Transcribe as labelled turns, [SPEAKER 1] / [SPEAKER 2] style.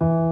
[SPEAKER 1] you